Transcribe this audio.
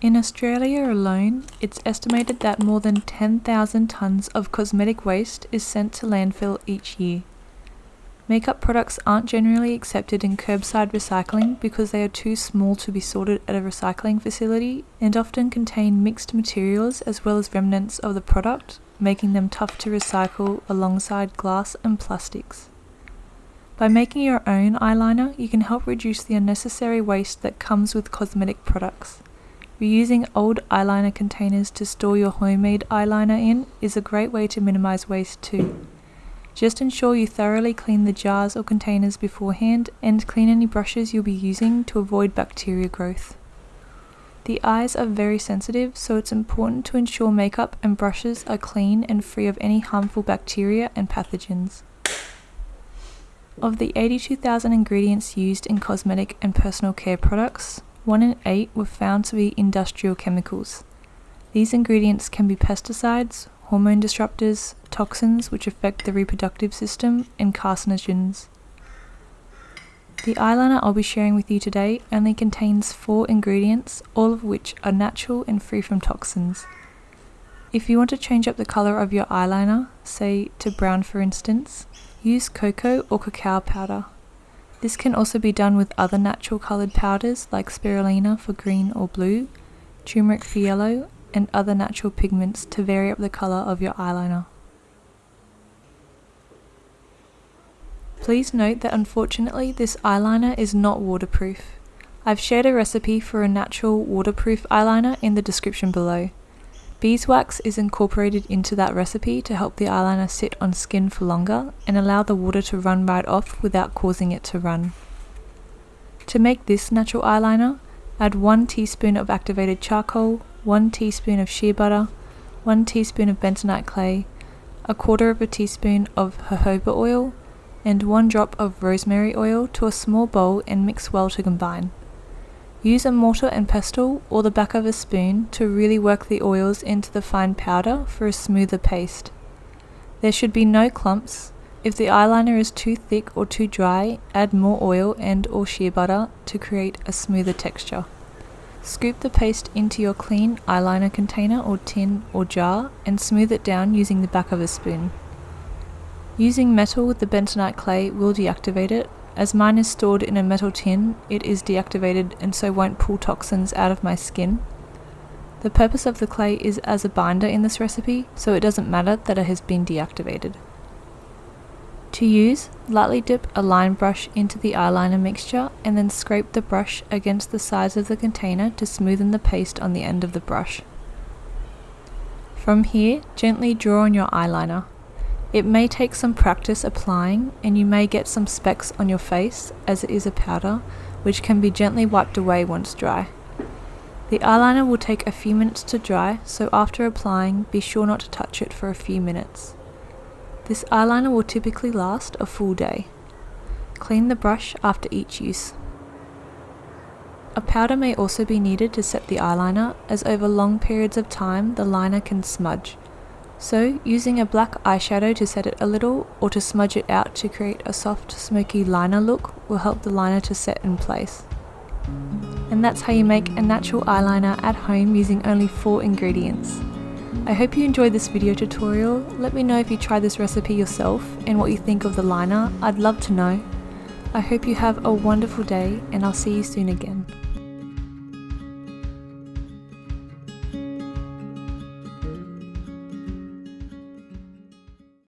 In Australia alone, it's estimated that more than 10,000 tonnes of cosmetic waste is sent to landfill each year. Makeup products aren't generally accepted in curbside recycling because they are too small to be sorted at a recycling facility and often contain mixed materials as well as remnants of the product, making them tough to recycle alongside glass and plastics. By making your own eyeliner, you can help reduce the unnecessary waste that comes with cosmetic products. Reusing old eyeliner containers to store your homemade eyeliner in is a great way to minimise waste too. Just ensure you thoroughly clean the jars or containers beforehand and clean any brushes you'll be using to avoid bacteria growth. The eyes are very sensitive, so it's important to ensure makeup and brushes are clean and free of any harmful bacteria and pathogens. Of the 82,000 ingredients used in cosmetic and personal care products, 1 in 8 were found to be industrial chemicals. These ingredients can be pesticides, hormone disruptors, toxins which affect the reproductive system, and carcinogens. The eyeliner I'll be sharing with you today only contains four ingredients, all of which are natural and free from toxins. If you want to change up the colour of your eyeliner, say to brown for instance, use cocoa or cacao powder. This can also be done with other natural coloured powders like spirulina for green or blue, turmeric for yellow, and other natural pigments to vary up the colour of your eyeliner. Please note that unfortunately this eyeliner is not waterproof. I've shared a recipe for a natural waterproof eyeliner in the description below. Beeswax is incorporated into that recipe to help the eyeliner sit on skin for longer and allow the water to run right off without causing it to run. To make this natural eyeliner, add 1 teaspoon of activated charcoal, 1 teaspoon of shea butter, 1 teaspoon of bentonite clay, a quarter of a teaspoon of jojoba oil, and 1 drop of rosemary oil to a small bowl and mix well to combine. Use a mortar and pestle or the back of a spoon to really work the oils into the fine powder for a smoother paste. There should be no clumps. If the eyeliner is too thick or too dry, add more oil and or shea butter to create a smoother texture. Scoop the paste into your clean eyeliner container or tin or jar and smooth it down using the back of a spoon. Using metal with the bentonite clay will deactivate it. As mine is stored in a metal tin, it is deactivated and so won't pull toxins out of my skin. The purpose of the clay is as a binder in this recipe, so it doesn't matter that it has been deactivated. To use, lightly dip a line brush into the eyeliner mixture and then scrape the brush against the sides of the container to smoothen the paste on the end of the brush. From here, gently draw on your eyeliner. It may take some practice applying and you may get some specks on your face as it is a powder which can be gently wiped away once dry. The eyeliner will take a few minutes to dry so after applying be sure not to touch it for a few minutes. This eyeliner will typically last a full day. Clean the brush after each use. A powder may also be needed to set the eyeliner as over long periods of time the liner can smudge. So using a black eyeshadow to set it a little or to smudge it out to create a soft smoky liner look will help the liner to set in place. And that's how you make a natural eyeliner at home using only 4 ingredients. I hope you enjoyed this video tutorial. Let me know if you try this recipe yourself and what you think of the liner. I'd love to know. I hope you have a wonderful day and I'll see you soon again.